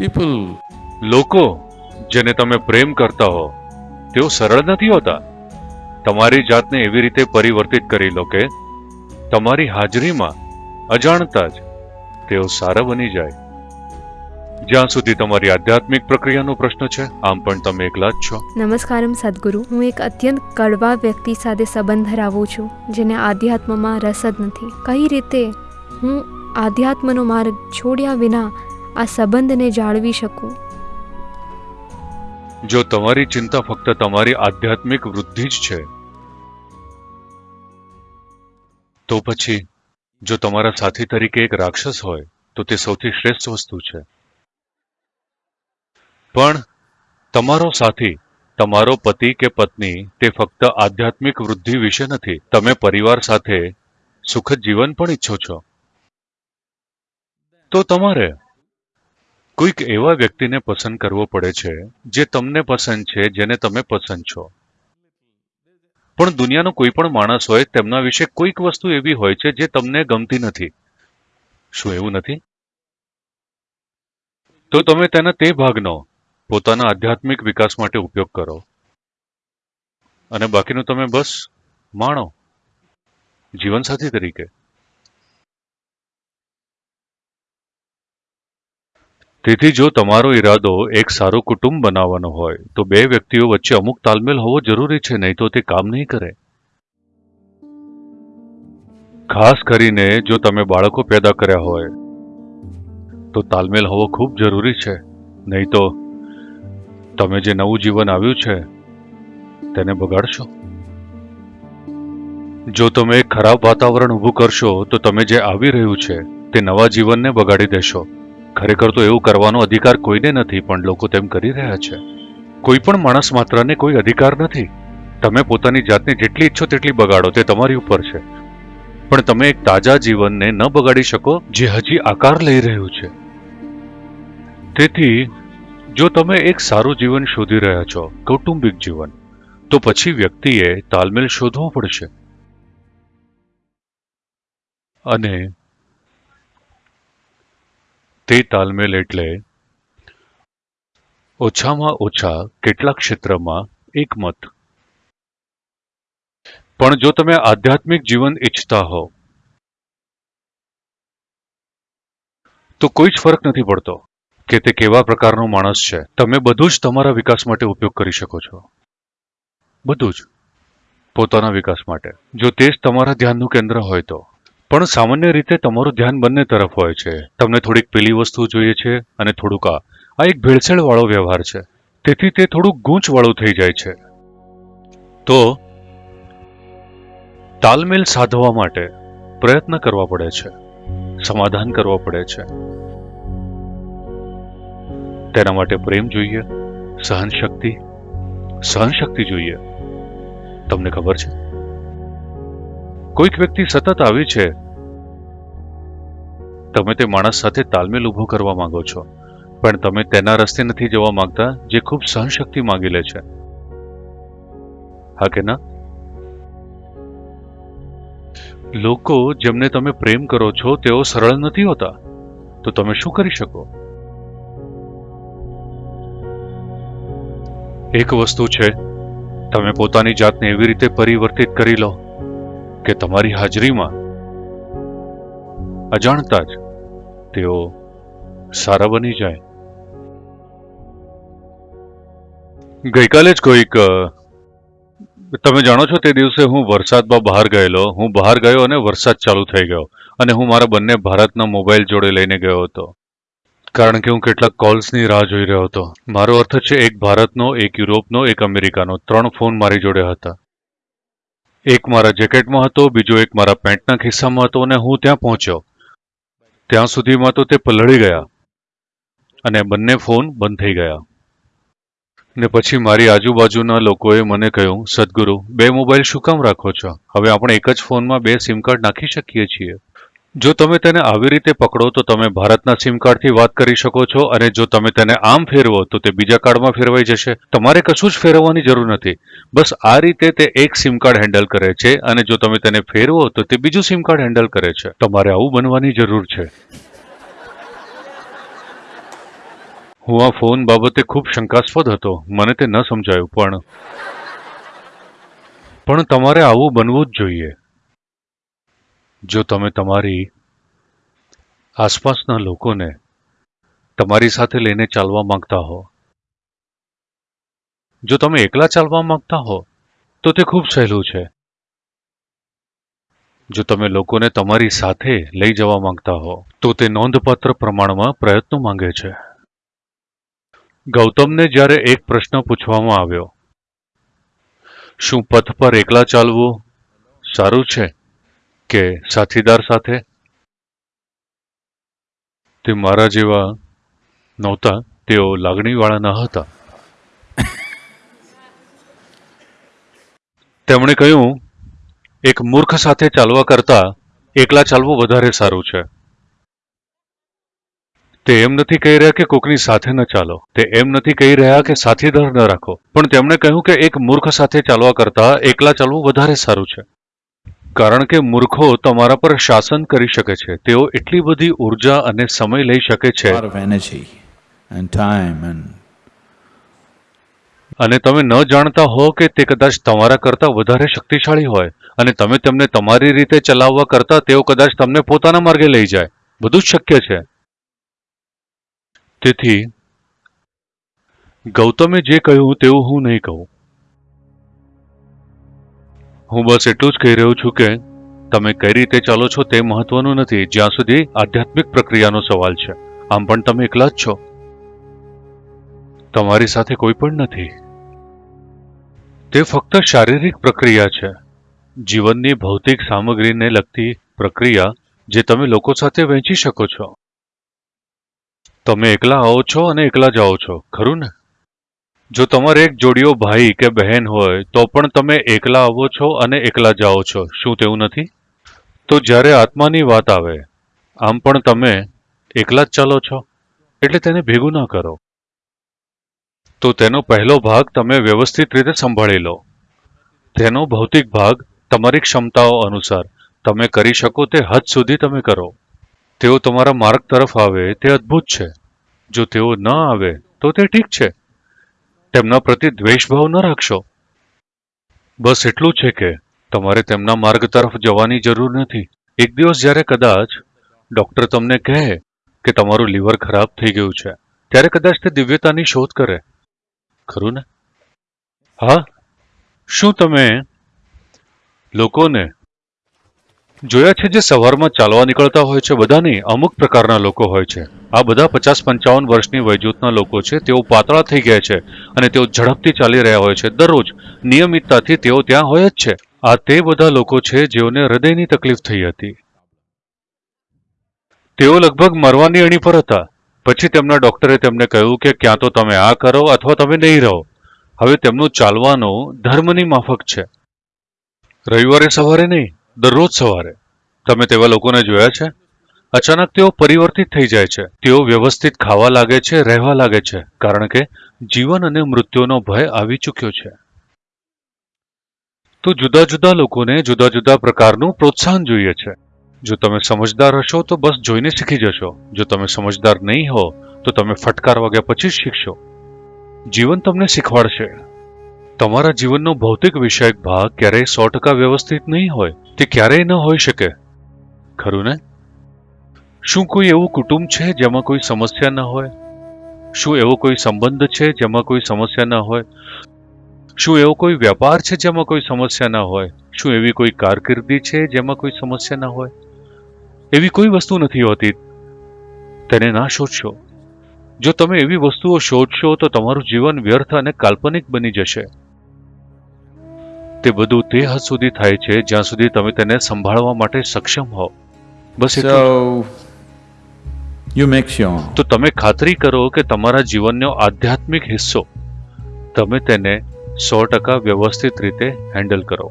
People, લોકો, જેને તમે પ્રેમ કરતા હો, તેઓ સરળ નથી હોતા. તમારી જાતને એવી રીતે પરિવર્તિત કરી લો કે તમારી હાજરીમાં અજાણતા જ તેઓ સારા બની જાય. જ્યાં સુધી તમારી આધ્યાત્મિક પ્રક્રિયાનો પ્રશ્ન છે, આમ પણ તમે એકલા જ છો. નમસ્કારમ સદગુરુ. હું એક અત્યંત કડવા વ્યક્તિ સાથે સંબંધ ધરાવું છું, જેને આધ્યાત્મમાં રસ જ નથી. કઈ રીતે હું આધ્યાત્મનો માર્ગ છોડ્યા વિના આ સંબંધને જાળવી શકું? જો તમારી ચિંતા ફક્ત તમારી આધ્યાત્મિક વૃદ્ધિ જ છે, તો પછી જો તમારા સાથી તરીકે એક રાક્ષસ હોય, તો તે સૌથી શ્રેષ્ઠ વસ્તુ છે. પણ તમારો સાથી, તમારો પતિ કે પત્ની તે ફક્ત આધ્યાત્મિક વૃદ્ધિ વિશે નથી, તમે પરિવાર સાથે સુખદ જીવન પણ ઈચ્છો છો. તો તમારે કોઈક એવા વ્યક્તિને પસંદ કરવો પડે છે, જે તમને પસંદ છે, જેને તમે પસંદ છો. પણ દુનિયાનો કોઈ પણ માણસ હોય, તેમના વિશે કોઈક વસ્તુ એવી હોય છે, જે તમને ગમતી નથી. શું એવું નથી? તો તમે તેના તે ભાગનો પોતાના આધ્યાત્મિક વિકાસ માટે ઉપયોગ કરો. અને બાકીનું તમે બસ માણો. જીવનસાથી તરીકે. તેથી જો તમારો ઈરાદો એક સારું કુટુંબ બનાવવાનો હોય, તો બે વ્યક્તિઓ વચ્ચે અમુક તાલમેલ હોવો જરૂરી છે, નહીં તો તે કામ નહીં કરે. ખાસ કરીને જો તમે બાળકો પેદા કર્યા હોય, તો તાલમેલ હોવો ખૂબ જરૂરી છે. નહીં તો તમે જે નવું જીવન આવ્યું છે, તેને બગાડશો. જો તમે ખરાબ વાતાવરણ ઊભું કરશો, તો તમે જે આવી રહ્યું છે, તે નવા જીવનને બગાડી દેશો. ખરેખર તો એવું કરવાનો અધિકાર કોઈને નથી, પણ લોકો તેમ કરી રહ્યા છે. કોઈ પણ માણસ માત્રને કોઈ અધિકાર નથી. તમે પોતાની જાતને જેટલી ઈચ્છો તેટલી બગાડો, તે તમારી ઉપર છે. પણ તમે એક તાજા જીવનને ન બગાડી શકો, જે હજી આકાર લઈ રહ્યું છે. તેથી, જો તમે એક સારું જીવન શોધી રહ્યા છો, કૌટુંબિક જીવન, તો પછી વ્યક્તિએ તાલમેલ શોધવો પડશે. અને તે તાલમેલ એટલે ઓછામાં ઓછા કેટલાક ક્ષેત્રમાં એકમત. પણ જો તમે આધ્યાત્મિક જીવન ઈચ્છતા હો, તો કોઈ જ ફરક નથી પડતો કે તે કેવા પ્રકારનો માણસ છે. તમે બધું જ તમારા વિકાસ માટે ઉપયોગ કરી શકો છો. બધું જ પોતાના વિકાસ માટે. જો તે જ તમારા ધ્યાનનું કેન્દ્ર હોય તો. પણ સામાન્ય રીતે તમારું ધ્યાન બંને તરફ હોય છે. તમને થોડીક પેલી વસ્તુ જોઈએ છે અને થોડુંક આ. એક ભેળસેળ વાળો વ્યવહાર છે. તેથી તે થોડુંક ગૂંચવાળું થઈ જાય છે. તો, તાલમેલ સાધવા માટે પ્રયત્ન કરવા પડે છે. સમાધાન કરવા પડે છે. તેના માટે પ્રેમ જોઈએ સહન શક્તિ સહન શક્તિ જોઈએ. તમને ખબર છે? કોઈક વ્યક્તિ સતત આવી છે. તમે તે માણસ સાથે તાલમેલ ઊભો કરવા માંગો છો. પણ તમે તેના રસ્તે નથી જવા માંગતા, જે ખૂબ સહનશક્તિ માંગી લે છે. હા કે ના? લોકો જેમને તમે પ્રેમ કરો છો, તેઓ સરળ નથી હોતા. તો તમે શું કરી શકો? એક વસ્તુ છે. તમે પોતાની જાતને એવી રીતે પરિવર્તિત કરી લો. કે તમારી હાજરીમાં અજાણતા જ તેઓ સારા બની જાય. ગઈકાલે જ કોઈક તમે જાણો છો તે દિવસે હું વરસાદમાં બહાર ગયેલો. હું બહાર ગયો અને વરસાદ ચાલુ થઈ ગયો અને હું મારા બંને ભારતના મોબાઈલ જોડે લઈને ગયો હતો. કારણ કે હું કેટલાક કોલ્સની રાહ જોઈ રહ્યો હતો. મારો અર્થ છે એક ભારતનો, એક યુરોપનો, એક અમેરિકાનો. ત્રણ ફોન મારી જોડે હતા. એક મારા જેકેટમાં હતો, બીજો એક મારા પેન્ટના ખિસ્સામાં હતો અને હું ત્યાં પહોંચ્યો. ત્યાં સુધીમાં તો તે પલળી ગયા અને બંને ફોન બંધ થઈ ગયા. ને પછી મારી આજુબાજુના લોકોએ મને કહ્યું, સદગુરુ, બે મોબાઈલ શું કામ રાખો છો? હવે આપણે એક જ ફોનમાં બે સિમ કાર્ડ નાખી શકીએ છીએ. જો તમે તેને આવી રીતે પકડો તો તમે ભારતના સિમ કાર્ડથી વાત કરી શકો છો અને જો તમે તેને આમ ફેરવો તો તે બીજા કાર્ડમાં ફેરવાઈ જશે. તમારે કશું જ ફેરવવાની જરૂર નથી. બસ આ રીતે તે એક સિમ કાર્ડ હેન્ડલ કરે છે અને જો તમે તેને ફેરવો તો તે બીજું સિમ કાર્ડ હેન્ડલ કરે છે. તમારે આવું બનવાની જરૂર છે. હું આ ફોન બાબતે ખૂબ શંકાસ્પદ હતો. મને તે ન સમજાયું પણ. પણ તમારે આવું બનવું જ જોઈએ. જો તમે તમારી આસપાસના લોકોને તમારી સાથે લઈને ચાલવા માંગતા હો, જો તમે એકલા ચાલવા માંગતા હો, તો તે ખૂબ સહેલું છે. જો તમે લોકોને તમારી સાથે લઈ જવા માંગતા હો, તો તે નોંધપાત્ર પ્રમાણમાં પ્રયત્નો માંગે છે. ગૌતમને જ્યારે એક પ્રશ્ન પૂછવામાં આવ્યો, શું પથ પર એકલા ચાલવું સારું છે? કે સાથીદાર સાથે તે મારા જેવા નહોતા, તેઓ લાગણીવાળા ન હતા. તેમણે કહ્યું, એક મૂર્ખ સાથે ચાલવા કરતા એકલા ચાલવું વધારે સારું છે. તે એમ નથી કહી રહ્યા કે કોકની સાથે ન ચાલો. તે એમ નથી કહી રહ્યા કે સાથીદાર ન રાખો. પણ તેમણે કહ્યું કે એક મૂર્ખ સાથે ચાલવા કરતા એકલા ચાલવું વધારે સારું છે. કારણ કે મૂર્ખો તમારા પર શાસન કરી શકે છે. તેઓ એટલી બધી ઊર્જા અને સમય લઈ શકે છે. અને તમે ન જાણતા હો કે તે કદાચ તમારા કરતા વધારે શક્તિશાળી હોય અને તમે તેમને તમારી રીતે ચલાવવા કરતા તેઓ કદાચ તમને પોતાના માર્ગે લઈ જાય. બધું જ શક્ય છે. તેથી ગૌતમે જે કહ્યું તેવું હું નહીં કહું. હું બસ એટલું જ કહી રહ્યો છું કે તમે કઈ રીતે ચાલો છો તે મહત્વનું નથી, જ્યાં સુધી આધ્યાત્મિક પ્રક્રિયાનો સવાલ છે. આમ પણ તમે એકલા જ છો. તમારી સાથે કોઈ પણ નથી. તે ફક્ત શારીરિક પ્રક્રિયા છે. જીવનની ભૌતિક સામગ્રીને લગતી પ્રક્રિયા જે તમે લોકો સાથે વહેંચી શકો છો. તમે એકલા આવો છો અને એકલા જાઓ છો, ખરું ને? જો તમારે એક જોડીઓ ભાઈ કે બહેન હોય, તો પણ તમે એકલા આવો છો અને એકલા જાઓ છો. શું તેવું નથી? તો જ્યારે આત્માની વાત આવે, આમ પણ તમે એકલા જ ચાલો છો? એટલે તેને ભેગું ના કરો. તો તેનો પહેલો ભાગ તમે વ્યવસ્થિત રીતે સંભાળી લો. તેનો ભૌતિક ભાગ તમારી ક્ષમતાઓ અનુસાર તમે કરી શકો તે હદ સુધી તમે કરો. તેઓ તમારા માર્ગ તરફ આવે તે અદ્ભુત છે. જો તેઓ ન આવે, તો તે ઠીક છે. તેમના પ્રતિ દ્વેષભાવ ન રાખશો. બસ એટલું છે કે તમારે તેમના માર્ગ તરફ જવાની જરૂર નથી. એક દિવસ જ્યારે કદાચ ડોક્ટર તમને કહે કે તમારું લીવર ખરાબ થઈ ગયું છે, ત્યારે કદાચ તે દિવ્યતાની શોધ કરે. ખરું ને? હા? શું તમે લોકોને જોયા છે જે સવારમાં ચાલવા નીકળતા હોય છે બધા નહીં અમુક પ્રકારના લોકો હોય છે. આ બધા પચાસ પંચાવન વર્ષની વયજૂથના લોકો છે, તેઓ પાતળા થઈ ગયા છે અને તેઓ ઝડપથી ચાલી રહ્યા હોય છે. દરરોજ નિયમિતતાથી તેઓ ત્યાં હોય જ છે. આ તે બધા લોકો છે જેઓને હૃદયની તકલીફ થઈ હતી. તેઓ લગભગ મરવાની અણી પર હતા. પછી તેમના ડોક્ટરે તેમને કહ્યું કે ક્યાં તો તમે આ કરો અથવા તમે નહીં રહો. હવે તેમનું ચાલવાનો ધર્મની માફક છે. રવિવારે સવારે નહીં. દરરોજ સવારે. તમે તેવા લોકોને જોયા છે? અચાનક તેઓ પરિવર્તિત થઈ જાય છે. તેઓ વ્યવસ્થિત ખાવા લાગે છે, રહેવા લાગે છે, કારણ કે જીવન અને મૃત્યુનો ભય આવી ચૂક્યો છે. તો જુદા જુદા લોકોને જુદા જુદા પ્રકારનું પ્રોત્સાહન જોઈએ છે. જો તમે સમજદાર હશો, તો બસ જોઈને શીખી જશો. જો તમે સમજદાર નહીં હો, તો તમે ફટકાર વાગ્યા પછી જ શીખશો. જીવન તમને શીખવાડશે. તમારા જીવનનો ભૌતિક વિષયક ભાગ ક્યારેય સો ટકા વ્યવસ્થિત નહીં હોય. તે ક્યારેય ન હોઈ શકે. ખરું ને? શું કોઈ એવું કુટુંબ છે જેમાં કોઈ સમસ્યા ન હોય? શું એવો કોઈ સંબંધ છે જેમાં કોઈ સમસ્યા ન હોય? શું એવો કોઈ વ્યાપાર છે જેમાં કોઈ સમસ્યા ન હોય? શું એવી કોઈ કારકિર્દી છે જેમાં કોઈ સમસ્યા ન હોય? એવી કોઈ વસ્તુ નથી હોતી. તેને ના શોધશો. જો તમે એવી વસ્તુઓ શોધશો તો તમારું જીવન વ્યર્થ અને કાલ્પનિક બની જશે. તે બધું તે હદ સુધી થાય છે જ્યાં સુધી તમે તેને સંભાળવા માટે સક્ષમ હો. બસ યુ મેક તો તમે ખાતરી કરો કે તમારા જીવનનો આધ્યાત્મિક હિસ્સો તમે તેને સો ટકા વ્યવસ્થિત રીતે હેન્ડલ કરો.